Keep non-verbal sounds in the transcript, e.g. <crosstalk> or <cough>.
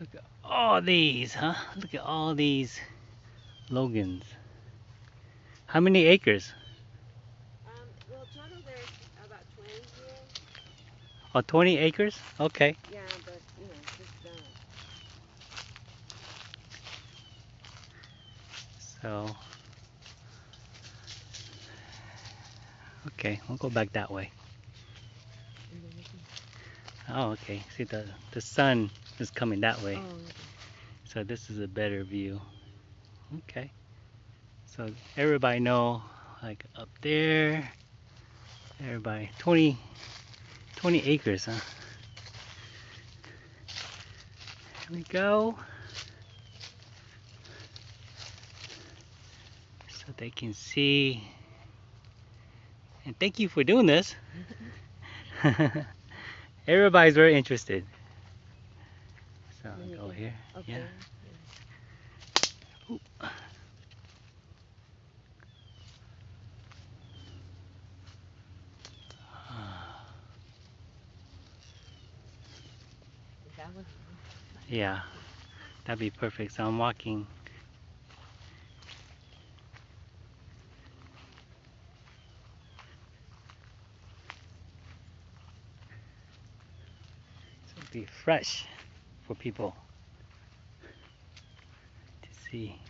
Look at all these, huh? Look at all these longans. How many acres? Um, well, total there's about 20 here. Oh, 20 acres? Okay. Yeah, but, you know, just, uh, So, okay, we'll go back that way. and then we can- Oh, okay. See, the, the sun is coming that way. Oh. So this is a better view. Okay. So everybody know, like up there, everybody, 20, 20 acres, huh? Here we go. So they can see. And thank you for doing this. <laughs> <laughs> Everybody's very interested. So you go here. Okay. Yeah. Yeah, that'd be perfect. So I'm walking. So be fresh for people to see.